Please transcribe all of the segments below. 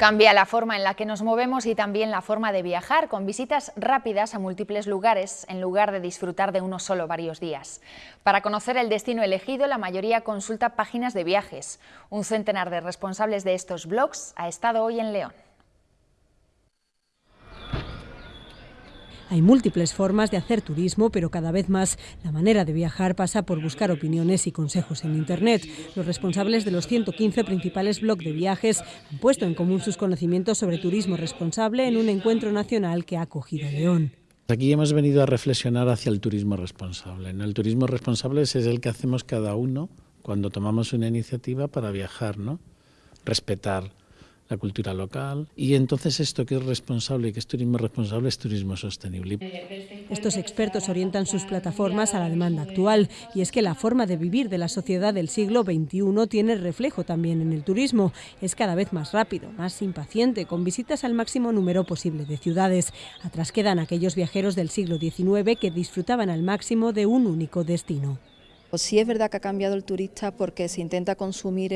Cambia la forma en la que nos movemos y también la forma de viajar, con visitas rápidas a múltiples lugares, en lugar de disfrutar de uno solo varios días. Para conocer el destino elegido, la mayoría consulta páginas de viajes. Un centenar de responsables de estos blogs ha estado hoy en León. Hay múltiples formas de hacer turismo, pero cada vez más la manera de viajar pasa por buscar opiniones y consejos en Internet. Los responsables de los 115 principales blogs de viajes han puesto en común sus conocimientos sobre turismo responsable en un encuentro nacional que ha acogido León. Aquí hemos venido a reflexionar hacia el turismo responsable. El turismo responsable es el que hacemos cada uno cuando tomamos una iniciativa para viajar, ¿no? Respetar la cultura local y entonces esto que es responsable y que es turismo responsable es turismo sostenible. Estos expertos orientan sus plataformas a la demanda actual y es que la forma de vivir de la sociedad del siglo XXI tiene reflejo también en el turismo. Es cada vez más rápido, más impaciente, con visitas al máximo número posible de ciudades. Atrás quedan aquellos viajeros del siglo XIX que disfrutaban al máximo de un único destino. Pues sí es verdad que ha cambiado el turista porque se intenta consumir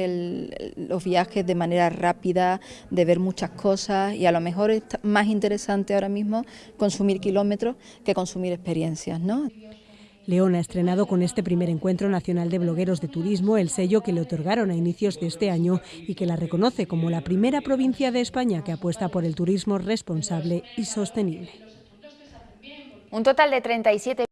los viajes de manera rápida, de ver muchas cosas y a lo mejor es más interesante ahora mismo consumir kilómetros que consumir experiencias. ¿no? León ha estrenado con este primer encuentro nacional de blogueros de turismo el sello que le otorgaron a inicios de este año y que la reconoce como la primera provincia de España que apuesta por el turismo responsable y sostenible. Un total de 37